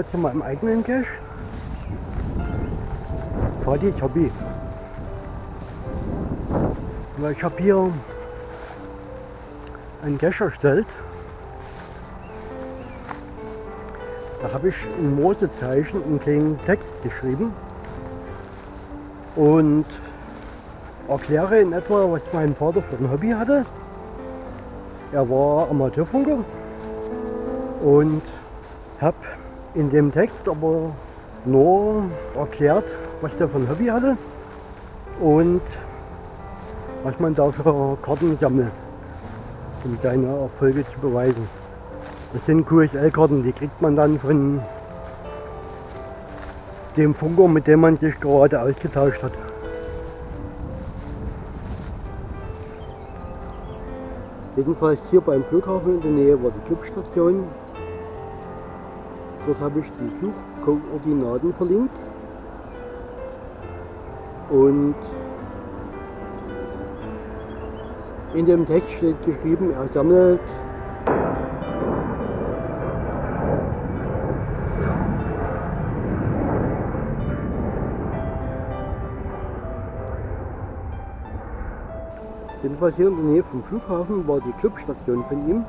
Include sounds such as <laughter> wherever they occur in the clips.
mal zu meinem eigenen Cache. Fadis Hobby. Weil ich habe hier einen Cache erstellt. Da habe ich in Morsezeichen einen kleinen Text geschrieben und erkläre in etwa, was mein Vater für ein Hobby hatte. Er war Amateurfunker und habe in dem Text aber nur erklärt, was der für ein Hobby hatte und was man da für Karten sammelt, um seine Erfolge zu beweisen. Das sind QSL-Karten, die kriegt man dann von dem Funker, mit dem man sich gerade ausgetauscht hat. Jedenfalls hier beim Flughafen in der Nähe war die Clubstation. Dort habe ich die Suchkoordinaten verlinkt. Und in dem Text steht geschrieben, er sammelt Jedenfalls hier in der Nähe vom Flughafen war die Clubstation von ihm.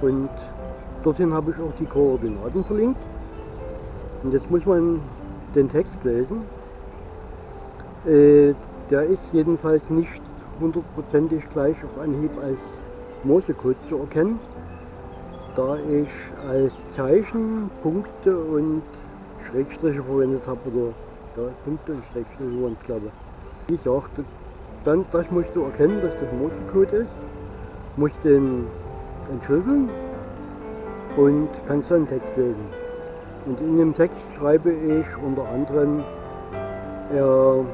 Und dorthin habe ich auch die Koordinaten verlinkt. Und jetzt muss man den Text lesen. Äh, der ist jedenfalls nicht hundertprozentig gleich auf Anhieb als Morsecode zu erkennen, da ich als Zeichen Punkte und Schrägstriche verwendet habe, oder ja, Punkte und Schrägstriche waren es glaube ich. Wie gesagt, dann das musst du erkennen, dass das Morsecode ist, musst den entschlüsseln und kannst dann Text lesen. Und in dem Text schreibe ich unter anderem, er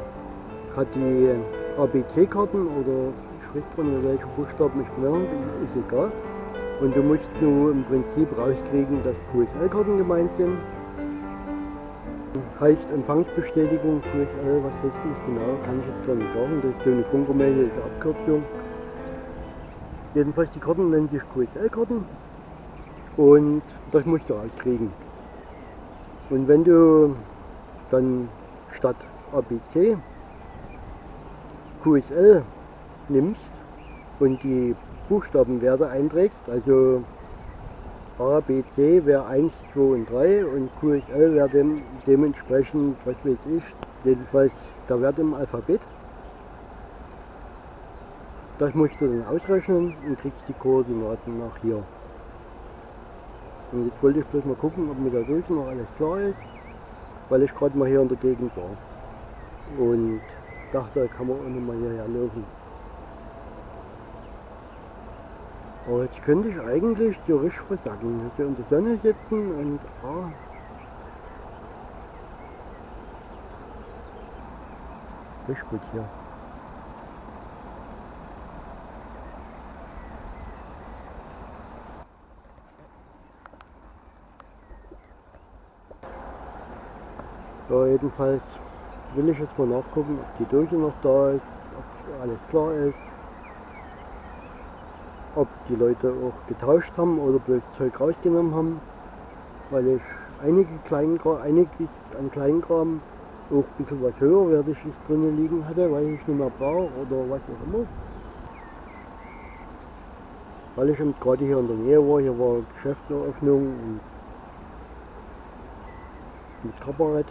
hat die ABC-Karten oder Schriftrunde, welche Buchstaben ich genommen habe, ist egal. Und du musst nur im Prinzip rauskriegen, dass QSL-Karten gemeint sind. Heißt Empfangsbestätigung QSL, was heißt das genau, kann ich jetzt gar nicht sagen. Das ist so eine funkermäßige Abkürzung. Jedenfalls die Karten nennen sich QSL-Karten und das musst du rauskriegen. Und wenn du dann statt ABC QSL nimmst und die Buchstabenwerte einträgst, also A, B, C wäre 1, 2 und 3 und QSL wäre dem, dementsprechend, was weiß ich, jedenfalls der Wert im Alphabet. Das musst du dann ausrechnen und kriegst die Koordinaten nach hier. Und jetzt wollte ich bloß mal gucken, ob mir da drüben noch alles klar ist, weil ich gerade mal hier in der Gegend war. Und dachte, da kann man auch noch mal hierher laufen. Aber jetzt könnte ich eigentlich theoretisch versacken. Dass wir in der Sonne sitzen und ah, ist gut hier. Ja, jedenfalls will ich jetzt mal nachgucken, ob die Dose noch da ist, ob alles klar ist, ob die Leute auch getauscht haben oder bloß Zeug rausgenommen haben, weil ich einige Kleinkram, einiges an Kleinkram auch ein bisschen was höherwertiges drinnen liegen hatte, weil ich nicht mehr brauche oder was auch immer. Weil ich gerade hier in der Nähe war, hier war Geschäftseröffnung und mit Kabarett.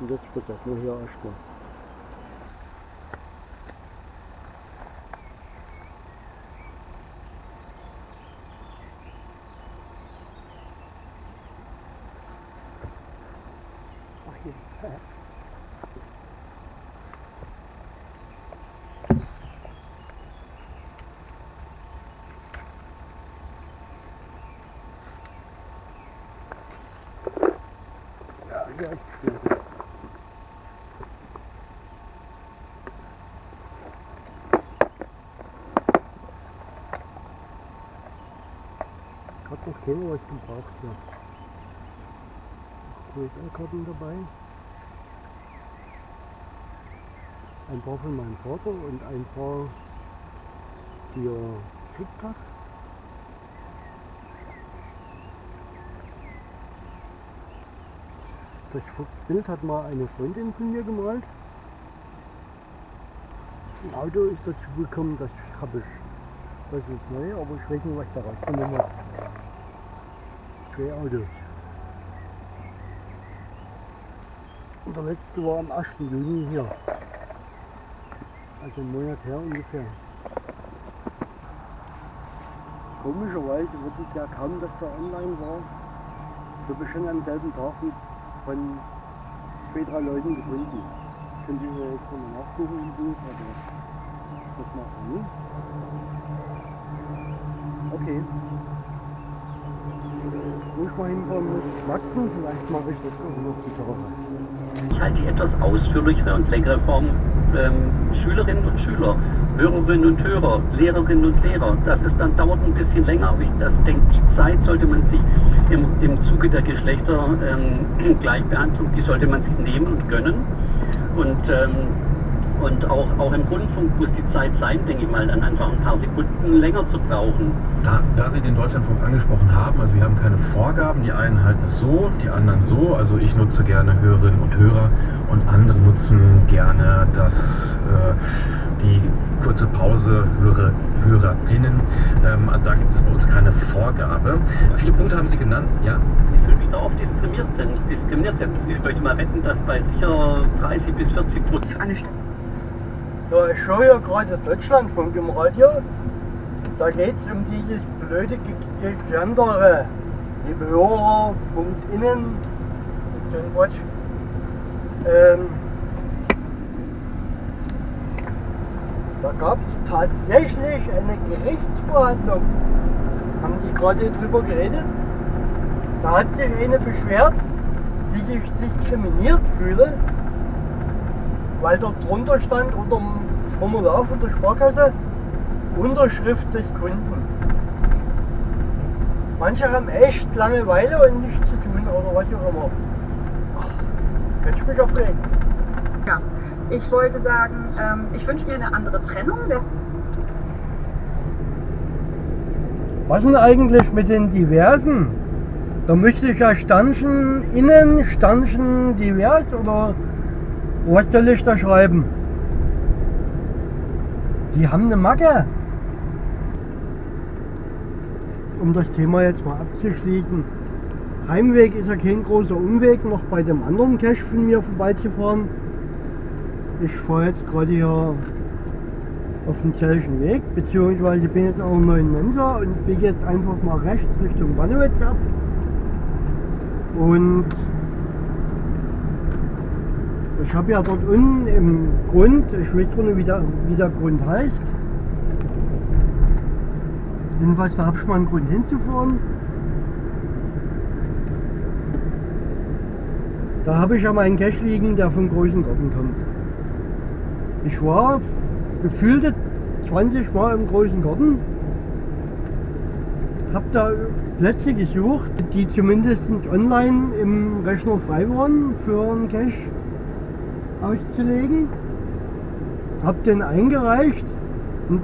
Und jetzt versuchen wir hier erstmal. hat noch keiner was gebraucht hier. QSL-Karten dabei. Ein paar von meinem Vater und ein paar für TikTok. Das Bild hat mal eine Freundin von mir gemalt. Ein Auto ist dazu gekommen, das habe ich. Das ist neu, aber ich weiß nicht, was daraus genommen wird. Zwei Autos. Und der letzte war am 8. Juni hier. Also einen Monat her ungefähr. Komischerweise wird es ja kaum, dass der online war. Ich habe schon am selben Tag von zwei, drei Leuten gefunden. Könnt ihr jetzt mal nachgucken im Buch, aber das macht er nie. Okay. Wo ich mal hinkommen muss, schmatzen, vielleicht mache ich das auch noch die Tage. Ich halte die etwas ausführlichere und längere Form ähm, Schülerinnen und Schüler, Hörerinnen und Hörer, Lehrerinnen und Lehrer. Das ist dann dauert ein bisschen länger, aber ich das denke, die Zeit sollte man sich im, im Zuge der Geschlechtergleichbehandlung, ähm, <clears throat> die sollte man sich nehmen und gönnen. Und ähm, und auch, auch im Rundfunk muss die Zeit sein, denke ich mal, dann einfach ein paar Sekunden länger zu brauchen. Da, da Sie den Deutschlandfunk angesprochen haben, also wir haben keine Vorgaben, die einen halten es so, die anderen so. Also ich nutze gerne Hörerinnen und Hörer und andere nutzen gerne das, äh, die kurze Pause Hörer, HörerInnen. Ähm, also da gibt es bei uns keine Vorgabe. Viele Punkte haben Sie genannt, ja? Ich fühle mich da oft diskriminiert sind. Diskriminiert. Ich möchte mal wetten, dass bei sicher 30 bis 40 Prozent. Ja, ich schaue ja gerade Deutschlandfunk im Radio. Da geht es um dieses blöde Gendere. Liebe Hörer, Punkt innen, ein Quatsch. Ähm, da gab es tatsächlich eine Gerichtsverhandlung. Haben die gerade drüber geredet? Da hat sich eine beschwert, die sich diskriminiert fühle, weil dort drunter stand unter dem Formular von der Sparkasse Unterschrift des Kunden. Manche haben echt Langeweile und nichts zu tun oder was auch immer. Ach, könnte ich mich aufregen. Ja, ich wollte sagen, ähm, ich wünsche mir eine andere Trennung. Was denn eigentlich mit den Diversen? Da müsste ich ja Stanchen innen, Stanchen divers oder was soll ich da schreiben? Die haben eine Macke. Um das Thema jetzt mal abzuschließen. Heimweg ist ja kein großer Umweg, noch bei dem anderen Cache von mir vorbeizufahren. Ich fahre jetzt gerade hier auf dem Zellischen Weg, beziehungsweise bin jetzt auch noch in Mensa und biege jetzt einfach mal rechts Richtung Bannewitz ab. Und ich habe ja dort unten im Grund, ich weiß gar nicht, wie der, wie der Grund heißt. Jedenfalls, da habe ich mal einen Grund hinzufahren. Da habe ich ja meinen Cache liegen, der vom großen Garten kommt. Ich war gefühlte 20 Mal im großen Garten. Habe da Plätze gesucht, die zumindest online im Rechner frei waren für einen Cache auszulegen. Hab den eingereicht und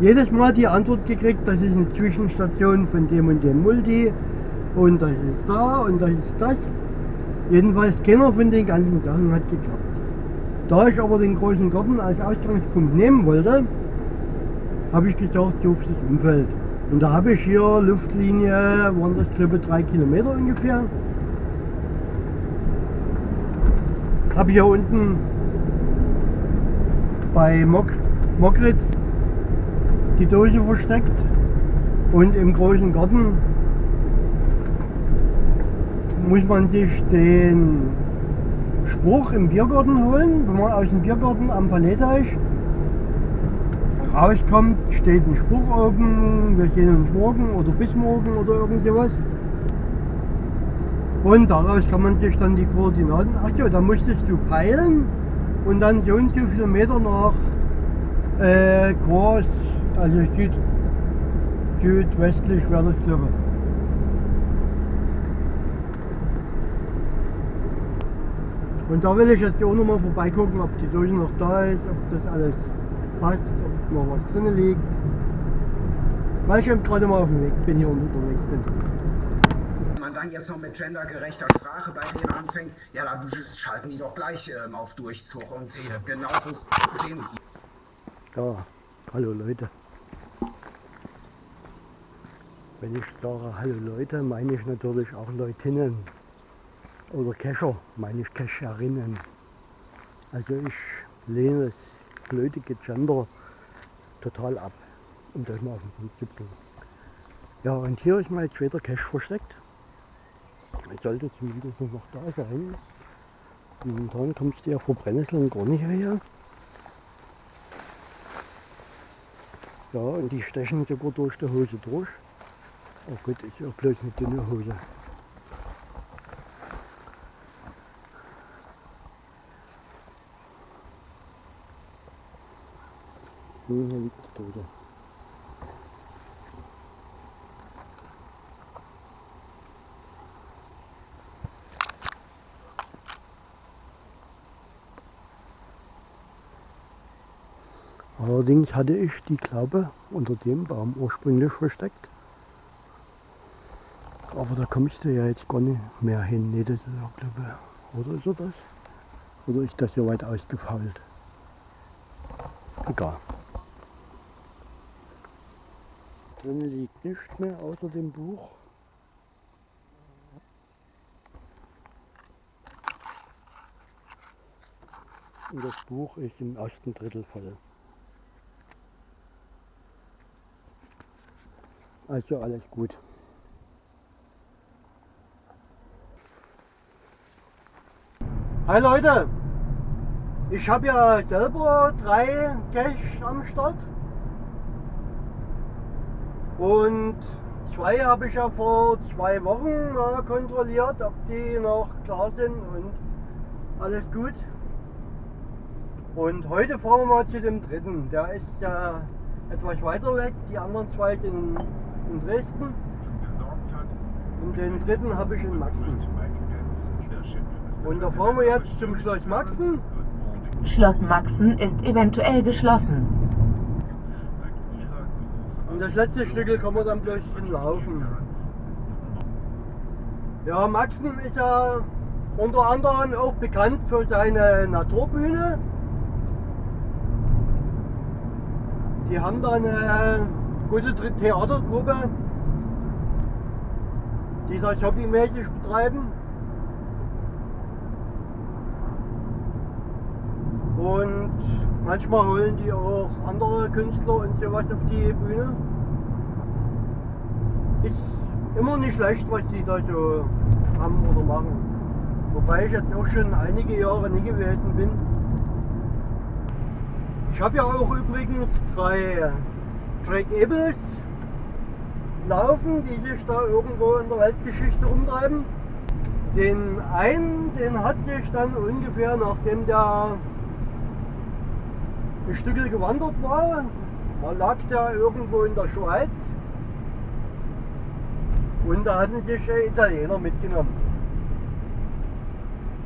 jedes Mal die Antwort gekriegt, das ist eine Zwischenstation von dem und dem Multi und das ist da und das ist das. Jedenfalls keiner von den ganzen Sachen hat geklappt. Da ich aber den großen Garten als Ausgangspunkt nehmen wollte, habe ich gesagt, auf das Umfeld. Und da habe ich hier Luftlinie, waren das glaube drei Kilometer ungefähr. Habe hier unten bei Mok Mokritz die Dose versteckt und im großen Garten muss man sich den Spruch im Biergarten holen. Wenn man aus dem Biergarten am Paletteich rauskommt, steht ein Spruch oben, wir sehen uns morgen oder bis morgen oder irgend sowas. Und daraus kann man sich dann die Koordinaten, ach ja, da musstest du peilen und dann so und so viele Meter nach äh, Kurs, also Süd, südwestlich wäre das glaube Und da will ich jetzt auch nochmal vorbeigucken, ob die Dose noch da ist, ob das alles passt, ob noch was drin liegt. Weil ich eben gerade mal auf dem Weg bin, hier unterwegs bin. Man dann jetzt noch mit gendergerechter Sprache bei denen anfängt, ja, dann schalten die doch gleich ähm, auf Durchzug und äh, genauso sehen sie. Ja, hallo Leute. Wenn ich sage Hallo Leute, meine ich natürlich auch Leutinnen. Oder Kescher, meine ich Kescherinnen. Also ich lehne das blödige Gender total ab, um das mal auf den Punkt zu bringen. Ja, und hier ist mein zweiter Cache versteckt. Es sollte zumindest noch da sein. Momentan kommst du ja vor Brennnesseln gar nicht her. Ja, und die stechen sogar durch die Hose durch. Oh gut, ist ja bloß eine dünne Hose. Hm, hier liegt der Tote. Allerdings hatte ich die Klappe unter dem Baum ursprünglich versteckt. Aber da kommst du ja jetzt gar nicht mehr hin. Nee, das ist auch Klappe. Oder ist das? Oder ist das so weit ausgefault? Egal. Drin liegt nichts mehr außer dem Buch. Und das Buch ist im ersten Drittel voll. Also alles gut. Hi Leute, ich habe ja selber drei Cash am Start. Und zwei habe ich ja vor zwei Wochen mal kontrolliert, ob die noch klar sind und alles gut. Und heute fahren wir mal zu dem dritten. Der ist ja etwas weiter weg. Die anderen zwei sind in Dresden. Und den dritten habe ich in Maxen. Und da fahren wir jetzt zum Schloss Maxen. Schloss Maxen ist eventuell geschlossen. Und das letzte Stück kann man dann bloß hinlaufen. Ja, Maxen ist ja unter anderem auch bekannt für seine Naturbühne. Die haben da eine gute Theatergruppe, die das hobbymäßig betreiben. Und manchmal holen die auch andere Künstler und sowas auf die Bühne. Ist immer nicht schlecht, was die da so haben oder machen. Wobei ich jetzt auch schon einige Jahre nie gewesen bin. Ich habe ja auch übrigens drei Drake Abels laufen, die sich da irgendwo in der Weltgeschichte rumtreiben. Den einen, den hat sich dann ungefähr nachdem der ein Stück gewandert war, da lag der irgendwo in der Schweiz und da hatten sich Italiener mitgenommen.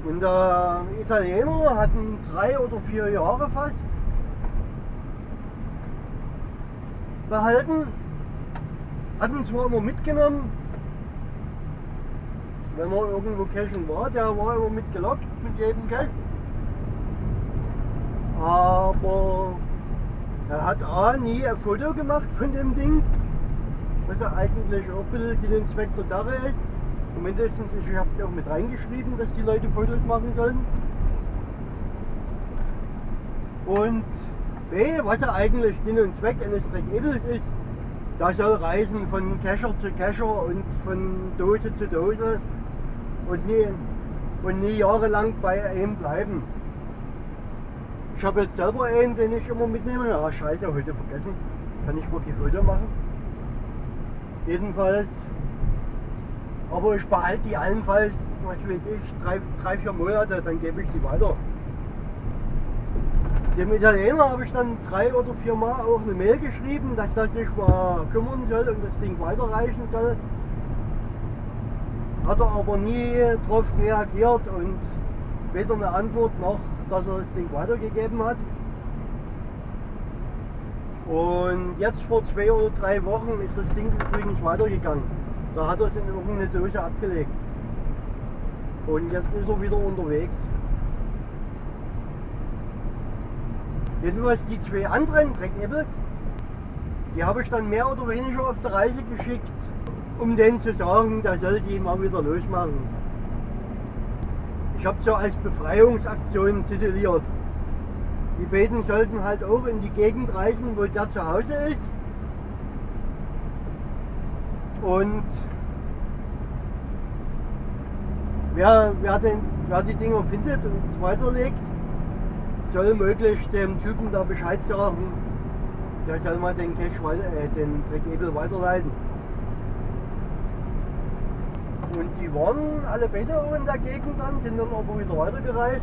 Und der Italiener hatten drei oder vier Jahre fast behalten, hatten zwar immer mitgenommen, wenn man irgendwo cashen war, der war immer mitgelockt mit jedem Cash. Aber er hat A nie ein Foto gemacht von dem Ding, was ja eigentlich auch ein bisschen und Zweck der Sache ist. Zumindest, ich habe es auch mit reingeschrieben, dass die Leute Fotos machen sollen. Und B, was ja eigentlich Sinn und Zweck eines Track ist, da soll reisen von Cacher zu Cacher und von Dose zu Dose und nie, und nie jahrelang bei einem bleiben. Ich habe jetzt selber einen, den ich immer mitnehme. Ja, scheiße, heute vergessen. Kann ich wirklich Foto machen. Jedenfalls. Aber ich behalte die allenfalls, was weiß ich, drei, drei vier Monate, dann gebe ich die weiter. Dem Italiener habe ich dann drei oder vier Mal auch eine Mail geschrieben, dass er sich mal kümmern soll und das Ding weiterreichen soll. Hat er aber nie darauf reagiert und weder eine Antwort noch, dass er das Ding weitergegeben hat. Und jetzt vor zwei oder drei Wochen ist das Ding übrigens weitergegangen. Da hat er es in irgendeine Dose abgelegt. Und jetzt ist er wieder unterwegs. Jedenfalls die zwei anderen Dreckebels, die habe ich dann mehr oder weniger auf der Reise geschickt, um denen zu sagen, der soll die mal wieder losmachen. Ich habe ja als Befreiungsaktion tituliert. Die beiden sollten halt auch in die Gegend reisen, wo der zu Hause ist. Und wer, wer, den, wer die Dinger findet und weiterlegt, soll möglichst dem Typen da Bescheid sagen, der soll mal den Cash äh, den Dreckebel weiterleiten. Und die waren alle auch in der Gegend dann, sind dann aber wieder weitergereist.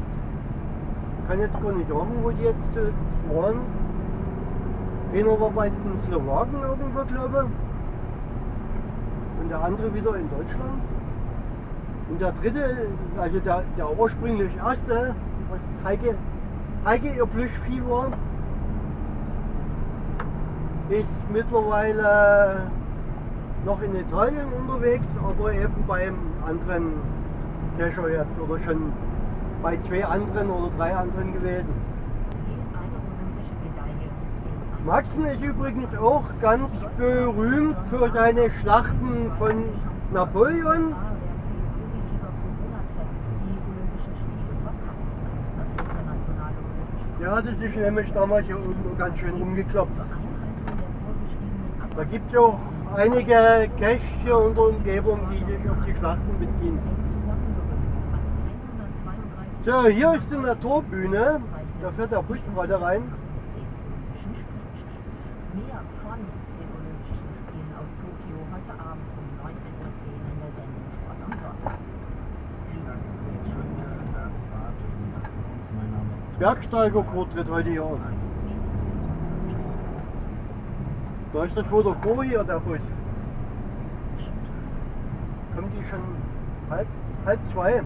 Kann jetzt gar nicht sagen, wo die jetzt äh, waren. Einer war bei den Slowaken irgendwo, glaube ich. Und der andere wieder in Deutschland. Und der dritte, also der, der ursprünglich erste, was Heike, Heike ihr Plüschvieh war, ist mittlerweile noch in Italien unterwegs, aber eben beim anderen Kescher jetzt oder schon bei zwei anderen oder drei anderen gewesen. Maxen ist übrigens auch ganz berühmt für seine Schlachten von Napoleon. Ja, das ist nämlich damals hier unten ganz schön rumgekloppt. Da gibt es ja auch einige Caches hier in der Umgebung, die sich auf die Schlachten beziehen. So, hier ist die Naturbühne. Da fährt der Bus gerade rein. Mehr von den Olympischen Spielen aus Tokio heute Abend um 19.10 Uhr in der Sendung Sport am Sonntag. Vielen Dank, Andreas Schöne. Das war's für den Tag von uns. Thomas. Bergsteigerkurs tritt heute hier. Tschüss. Da ist das Foto vor hier, der Bus. Kommen die schon halb, halb zwei?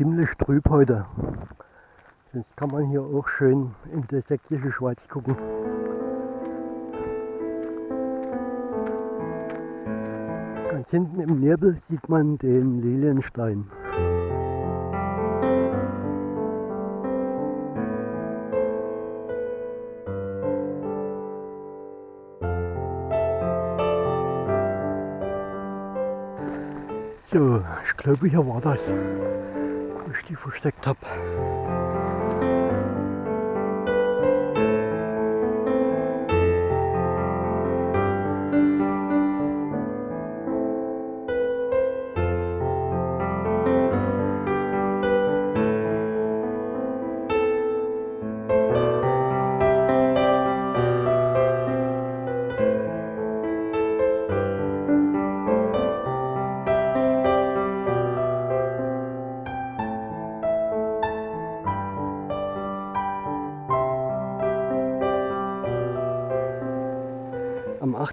Ziemlich trüb heute. Sonst kann man hier auch schön in die sächsische Schweiz gucken. Ganz hinten im Nebel sieht man den Lilienstein. So, ich glaube hier war das, wo ich die versteckt habe.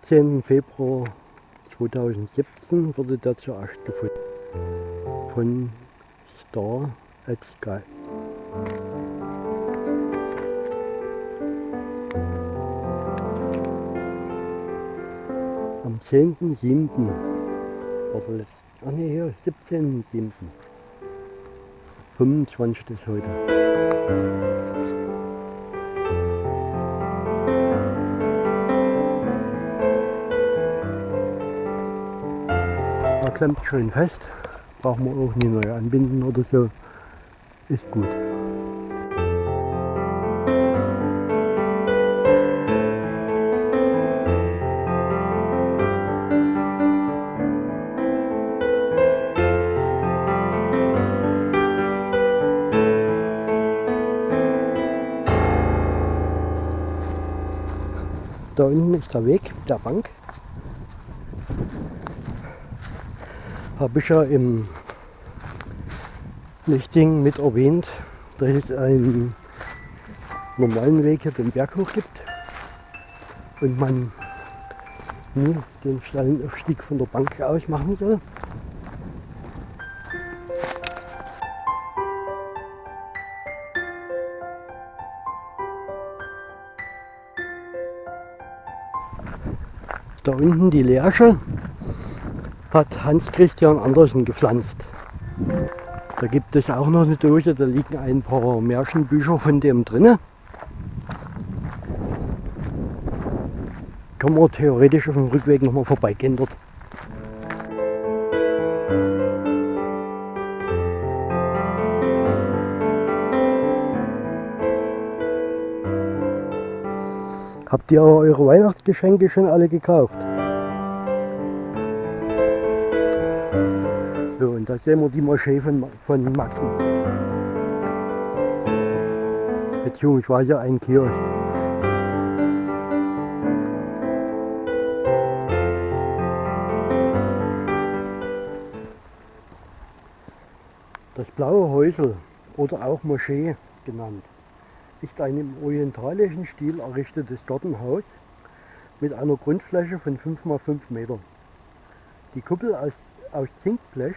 18. Februar 2017 wurde der zuerst gefunden von Star at Sky. Am 10.7. war das, ach nee, hier, 17.7. 25 ist heute. Klemmt schön fest. Brauchen wir auch nie neu anbinden oder so. Ist gut. Da unten ist der Weg der Bank. Ich ja im Lichting mit erwähnt, dass es einen normalen Weg hier den Berg hoch gibt und man nie den steilen Aufstieg von der Bank aus machen soll. Da unten die Lerche hat Hans Christian Andersen gepflanzt. Da gibt es auch noch eine Dose, da liegen ein paar Märchenbücher von dem drinne. Kann man theoretisch auf dem Rückweg nochmal vorbeigehen dort. Habt ihr eure Weihnachtsgeschenke schon alle gekauft? Sehen wir die Moschee von, von Maxen. Beziehungsweise ein Kiosk. Das blaue Häusel oder auch Moschee genannt ist ein im orientalischen Stil errichtetes Gartenhaus mit einer Grundfläche von 5 x 5 Meter. Die Kuppel aus, aus Zinkblech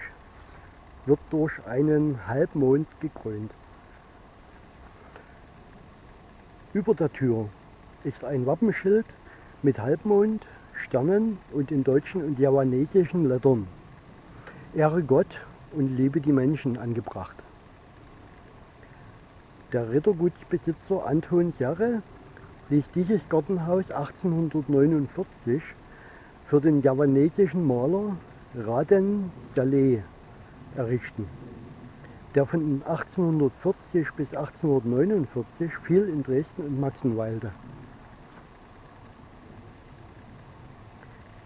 wird durch einen Halbmond gekrönt. Über der Tür ist ein Wappenschild mit Halbmond, Sternen und in deutschen und javanesischen Lettern Ehre Gott und liebe die Menschen angebracht. Der Rittergutsbesitzer Anton Serre ließ dieses Gartenhaus 1849 für den javanesischen Maler Raden Saleh errichten. Der von 1840 bis 1849 viel in Dresden und Maxen weilte.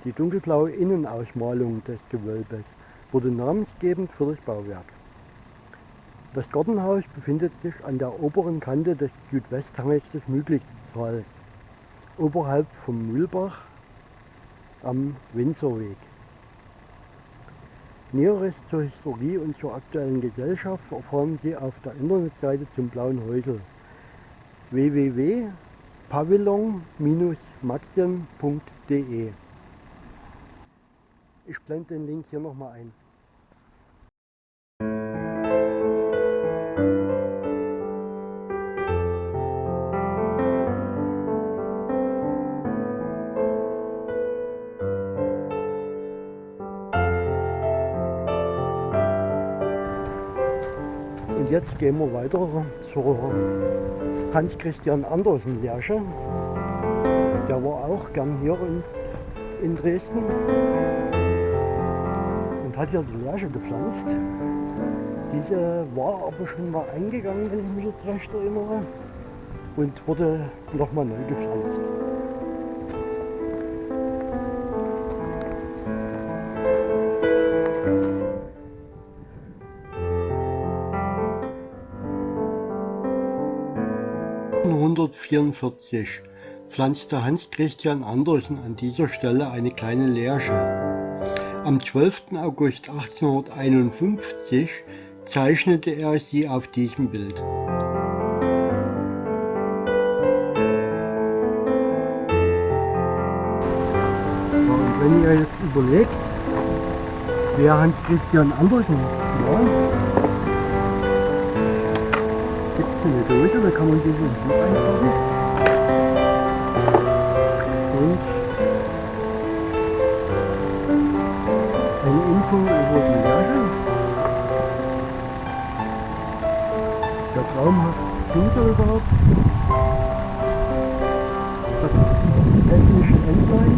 Die dunkelblaue Innenausmalung des Gewölbes wurde namensgebend für das Bauwerk. Das Gartenhaus befindet sich an der oberen Kante des Südwesthanges des Müglichtals, oberhalb vom Mühlbach am Windsorweg. Näheres zur Historie und zur aktuellen Gesellschaft erfahren Sie auf der Internetseite zum Blauen Häusel www.pavillon-maxien.de Ich blende den Link hier nochmal ein. Jetzt gehen wir weiter zur Hans-Christian Andersen Lerche. Der war auch gern hier in, in Dresden und hat hier die Lerche gepflanzt. Diese war aber schon mal eingegangen, wenn ich mich jetzt recht erinnere, und wurde nochmal neu gepflanzt. (1844) pflanzte Hans Christian Andersen an dieser Stelle eine kleine Lärche. Am 12. August 1851 zeichnete er sie auf diesem Bild. Wenn ihr jetzt überlegt, wer Hans Christian Andersen war, gibt es eine Dose, da kann man diesen Buch einpacken. Und eine Info über die Lerche. Der traumhaft Pinkel überhaupt. Das hessische Entlein.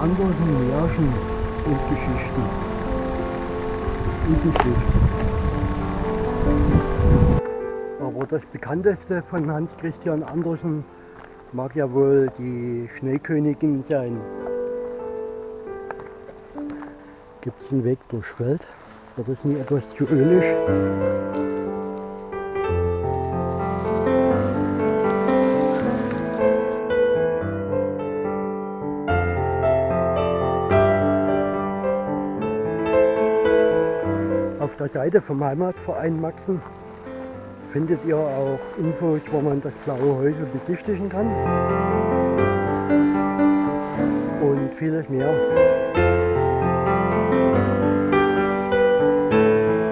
Andersen Märchen und Geschichten. Und Geschichten. Aber das bekannteste von Hans Christian Andersen mag ja wohl die Schneekönigin sein. Gibt es einen Weg durch Feld? Wird das nie etwas zu ölig? Seite vom Heimatverein Maxen findet ihr auch Infos, wo man das blaue Häusel besichtigen kann. Und vieles mehr.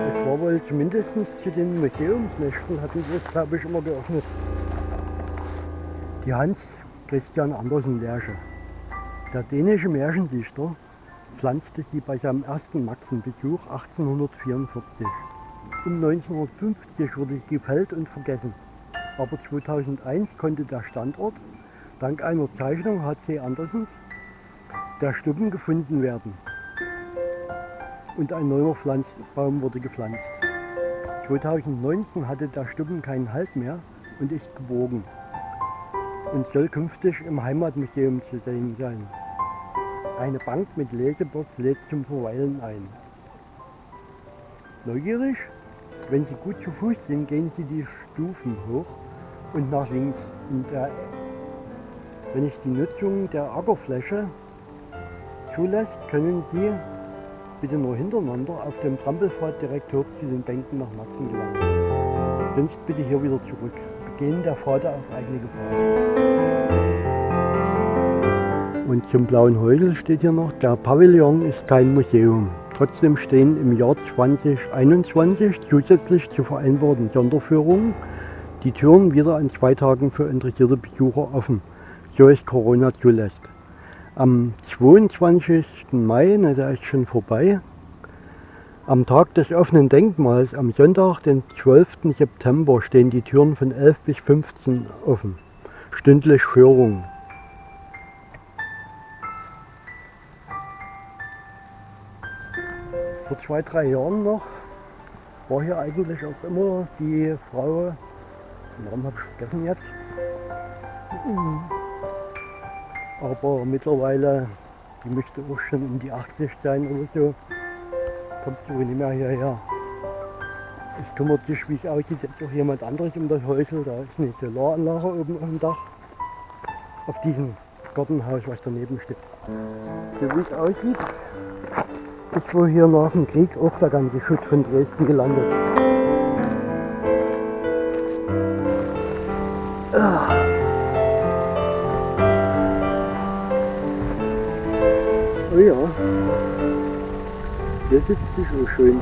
Es war wohl zumindest zu den Museumsnächten hatten wir es glaube ich immer geöffnet. Die Hans Christian Andersen Lerche. Der dänische Märchendichter pflanzte sie bei seinem ersten Maxenbesuch 1844. Um 1950 wurde sie gefällt und vergessen. Aber 2001 konnte der Standort dank einer Zeichnung H.C. Andersens der Stubben gefunden werden. Und ein neuer Pflanzbaum wurde gepflanzt. 2019 hatte der Stubben keinen Halt mehr und ist gebogen und soll künftig im Heimatmuseum zu sehen sein. Eine Bank mit Lesebox lädt zum Verweilen ein. Neugierig? Wenn Sie gut zu Fuß sind, gehen Sie die Stufen hoch und nach links. Der, wenn ich die Nutzung der Ackerfläche zulässt, können Sie bitte nur hintereinander auf dem Trampelpfad direkt hoch zu den Bänken nach Maxen gelangen. Sonst bitte hier wieder zurück. Begehen der Pfade auf eigene Gefahr. Und zum Blauen Häusel steht hier noch, der Pavillon ist kein Museum. Trotzdem stehen im Jahr 2021 zusätzlich zu vereinbarten Sonderführungen die Türen wieder an zwei Tagen für interessierte Besucher offen, so es Corona zulässt. Am 22. Mai, na, der ist schon vorbei, am Tag des offenen Denkmals, am Sonntag, den 12. September, stehen die Türen von 11 bis 15 offen. Stündlich Führung. Vor zwei, drei Jahren noch war hier eigentlich auch immer die Frau, Namen habe ich vergessen jetzt, aber mittlerweile, die müsste auch schon um die 80 sein oder so, kommt wohl nicht mehr hierher. Es kümmert sich, wie es aussieht, jetzt auch jemand anderes um das Häusel. Da ist eine Solaranlage oben auf dem Dach. Auf diesem Gartenhaus, was daneben steht. So wie es aussieht, ist wohl hier nach dem Krieg auch der ganze Schutt von Dresden gelandet. Ah. Oh ja, hier sitzt sich auch schön.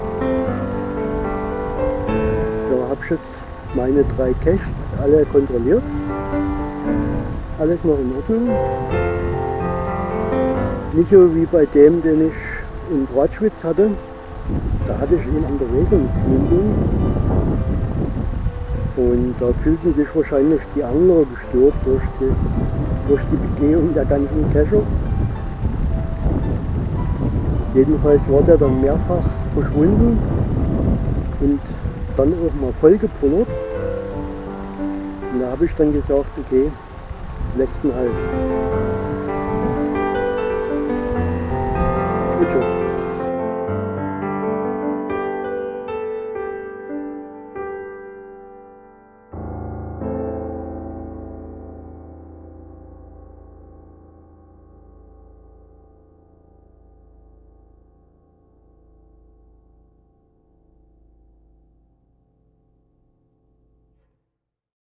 Da habe ich jetzt meine drei Caches alle kontrolliert. Alles noch in Ordnung. Nicht so wie bei dem, den ich in Bratschwitz hatte, da hatte ich ihn an der Wesenmündung und da fühlten sich wahrscheinlich die Angler gestört durch, das, durch die Begehung der ganzen Kescher. Jedenfalls war der dann mehrfach verschwunden und dann auch mal voll gepullert. Und da habe ich dann gesagt, okay, ihn halt.